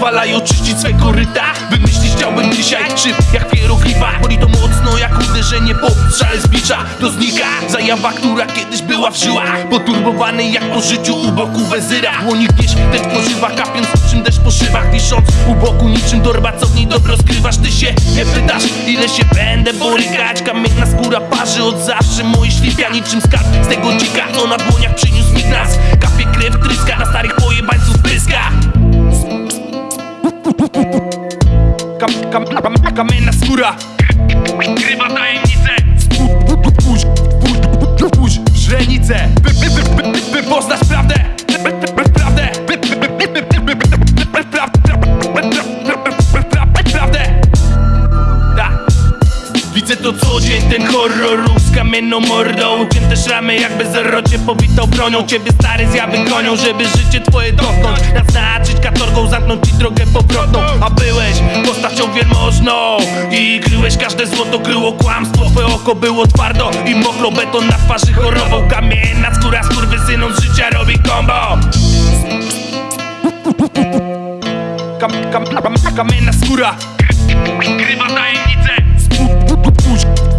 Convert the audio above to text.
pozwalają czyścić swe koryta. Wymyślić chciałbym dzisiaj szyb jak hieroglifa Boli to mocno jak uderzenie po strzale z bicza. To znika zajawa, która kiedyś była w żyłach. Poturbowany jak po życiu u boku wezyra. Dłoni gdzieś deszcz pożywa, kapiąc czym deszcz po szybach Wisząc u boku niczym torba, co w niej dobro skrywasz. Ty się nie pytasz, ile się będę borykać. Kamienna skóra parzy od zawsze. Moje ślipia niczym skarb z tego dzika. Co na dłoniach przyniósł nikt nas Kapie krew, tryska, na starych kam, kam, kam, kamienna skóra Krywa tajemnice. Spójrz, spójrz, spójrz, spójrz, źrenice to co dzień, ten horror z kamienną mordą Ucięte szramy jakby zarocie powitą bronią Ciebie stary zjawy gonią, żeby życie twoje dotknąć Naznaczyć katorgą, zamknąć ci drogę powrotną A byłeś postacią wielmożną I kryłeś każde złoto, kryło kłamstwo Twoje oko było twardo i mokro Beton na twarzy chorobą Kamienna skóra, skurwysyną z życia robi combo Kam, kam, kam, kamienna skóra Krywa tajemnica сучка